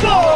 Go!